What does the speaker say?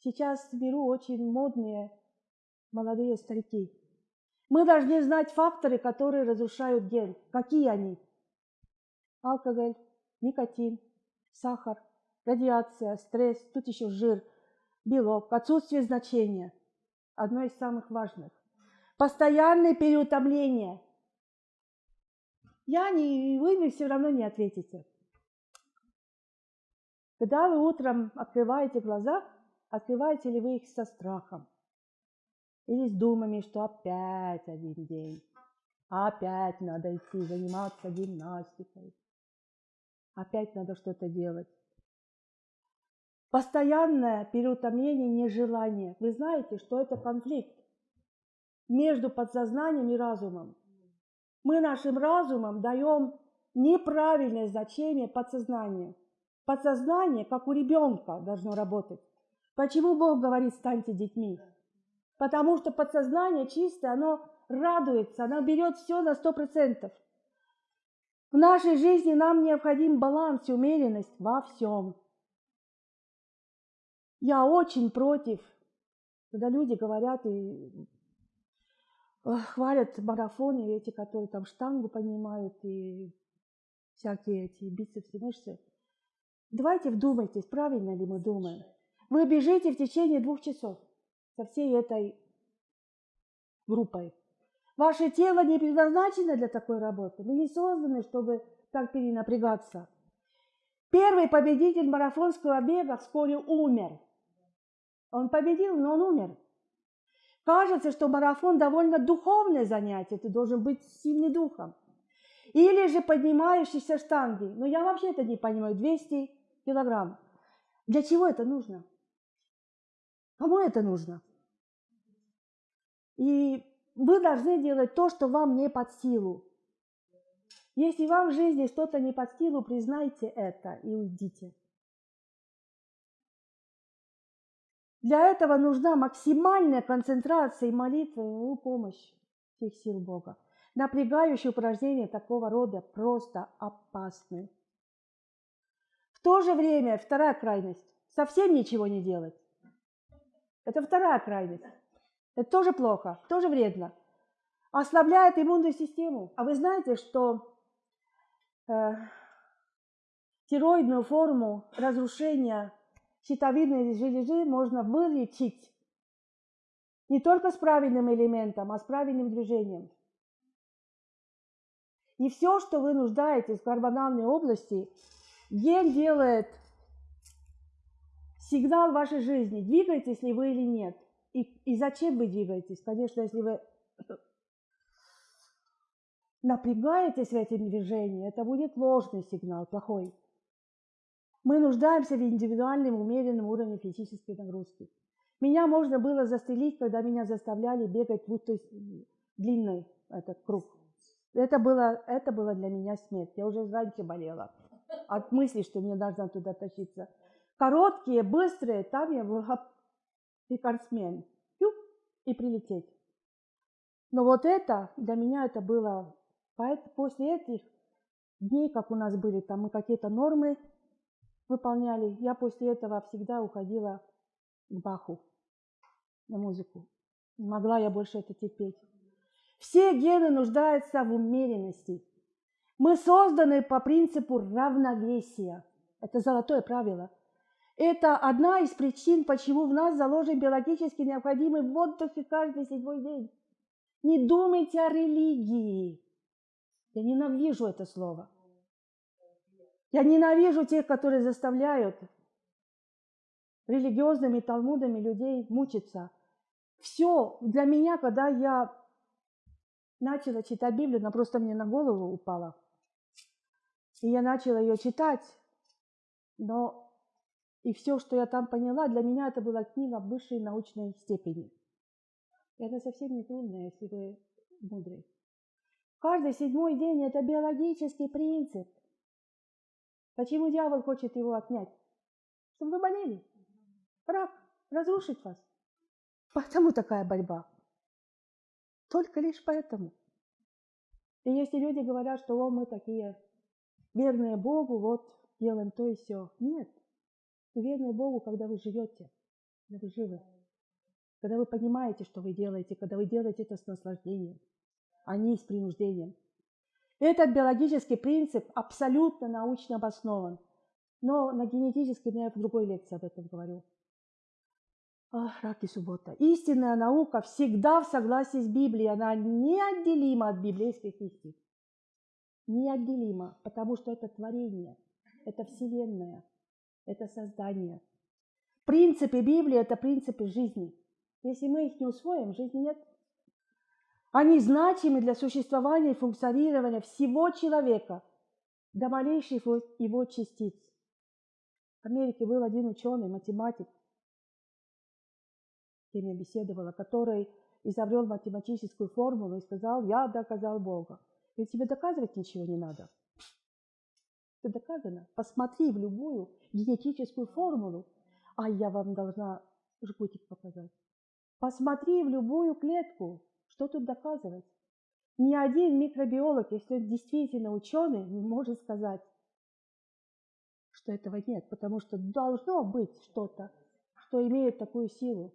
Сейчас в миру очень модные молодые старики. Мы должны знать факторы, которые разрушают ген. Какие они? Алкоголь, никотин, сахар, радиация, стресс, тут еще жир, белок, отсутствие значения. Одно из самых важных. Постоянное переутомление. Я не, вы мне все равно не ответите. Когда вы утром открываете глаза, открываете ли вы их со страхом? Или с думами, что опять один день, опять надо идти заниматься гимнастикой, опять надо что-то делать. Постоянное переутомление, нежелание. Вы знаете, что это конфликт между подсознанием и разумом. Мы нашим разумом даем неправильное значение подсознанию. Подсознание, как у ребенка, должно работать. Почему Бог говорит, станьте детьми? Потому что подсознание чистое, оно радуется, оно берет все на сто процентов. В нашей жизни нам необходим баланс и умеренность во всем. Я очень против, когда люди говорят и хвалят марафоны, эти, которые там штангу поднимают и всякие эти бицепсы, мышцы. Давайте вдумайтесь, правильно ли мы думаем. Вы бежите в течение двух часов со всей этой группой. Ваше тело не предназначено для такой работы. Вы не созданы, чтобы так перенапрягаться. Первый победитель марафонского бега вскоре умер. Он победил, но он умер. Кажется, что марафон довольно духовное занятие, ты должен быть сильным духом. Или же поднимающийся штанги. Но я вообще это не понимаю. 200 килограмм. Для чего это нужно? Кому это нужно? И вы должны делать то, что вам не под силу. Если вам в жизни что-то не под силу, признайте это и уйдите. Для этого нужна максимальная концентрация и молитва и помощь всех сил Бога. Напрягающие упражнения такого рода просто опасны. В то же время вторая крайность – совсем ничего не делать. Это вторая крайность. Это тоже плохо, тоже вредно. Ослабляет иммунную систему. А вы знаете, что э, тироидную форму разрушения щитовидной железы можно вылечить не только с правильным элементом, а с правильным движением. И все, что вы нуждаетесь в гормональной области, ген делает сигнал вашей жизни, двигаетесь ли вы или нет. И, и зачем вы двигаетесь? Конечно, если вы напрягаетесь в этом движении, это будет ложный сигнал, плохой. Мы нуждаемся в индивидуальном умеренном уровне физической нагрузки. Меня можно было застрелить, когда меня заставляли бегать есть длинный этот круг. Это было, это было для меня смерть. Я уже раньше болела от мысли, что мне должна туда тащиться. Короткие, быстрые, там я была рекордсмен. И прилететь. Но вот это, для меня это было, после этих дней, как у нас были, там мы какие-то нормы выполняли. Я после этого всегда уходила к Баху на музыку. Не могла я больше это терпеть. Все гены нуждаются в умеренности. Мы созданы по принципу равновесия. Это золотое правило. Это одна из причин, почему в нас заложен биологически необходимый отдых каждый седьмой день. Не думайте о религии. Я ненавижу это слово. Я ненавижу тех, которые заставляют религиозными талмудами людей мучиться. Все для меня, когда я начала читать Библию, она просто мне на голову упала. И я начала ее читать, но и все, что я там поняла, для меня это была книга высшей научной степени. И это совсем не трудно, если вы мудрый. Каждый седьмой день – это биологический принцип. Почему дьявол хочет его отнять? Чтобы вы болели. Рак разрушить вас. Поэтому такая борьба. Только лишь поэтому. И если люди говорят, что о, мы такие верные Богу, вот делаем то и все. Нет. Верны Богу, когда вы живете. когда вы живы. Когда вы понимаете, что вы делаете, когда вы делаете это с наслаждением, а не с принуждением. Этот биологический принцип абсолютно научно обоснован. Но на генетической я в другой лекции об этом говорю. Ах, рак и суббота. Истинная наука всегда в согласии с Библией. Она неотделима от библейских истин. Неотделима, потому что это творение, это вселенная, это создание. Принципы Библии – это принципы жизни. Если мы их не усвоим, жизни нет. Они значимы для существования и функционирования всего человека, до малейших его частиц. В Америке был один ученый, математик, с кем я беседовала, который изобрел математическую формулу и сказал, я доказал Бога. Ведь тебе доказывать ничего не надо. Это доказано. Посмотри в любую генетическую формулу, а я вам должна жгутик показать. Посмотри в любую клетку, что тут доказывать. Ни один микробиолог, если он действительно ученый, не может сказать, что этого нет, потому что должно быть что-то, что имеет такую силу.